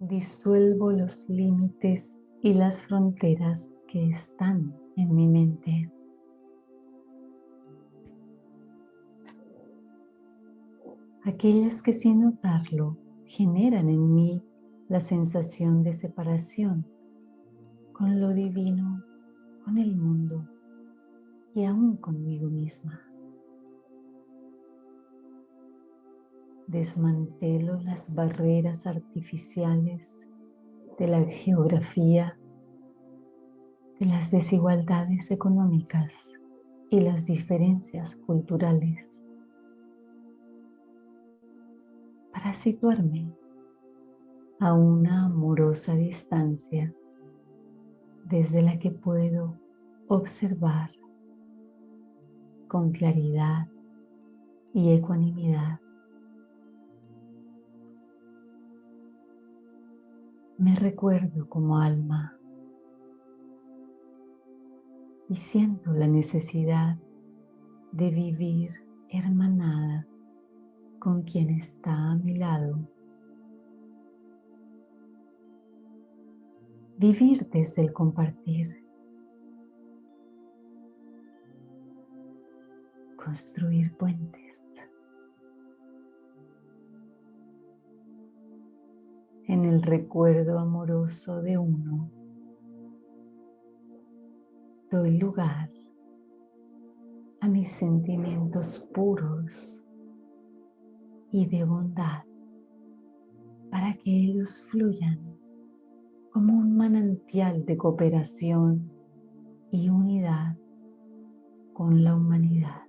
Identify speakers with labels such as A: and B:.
A: disuelvo los límites y las fronteras que están en mi mente. Aquellas que sin notarlo generan en mí la sensación de separación con lo divino, con el mundo y aún conmigo misma. Desmantelo las barreras artificiales de la geografía, de las desigualdades económicas y las diferencias culturales. Para situarme a una amorosa distancia desde la que puedo observar con claridad y ecuanimidad Me recuerdo como alma y siento la necesidad de vivir hermanada con quien está a mi lado. Vivir desde el compartir. Construir puentes. El recuerdo amoroso de uno, doy lugar a mis sentimientos puros y de bondad para que ellos fluyan como un manantial de cooperación y unidad con la humanidad.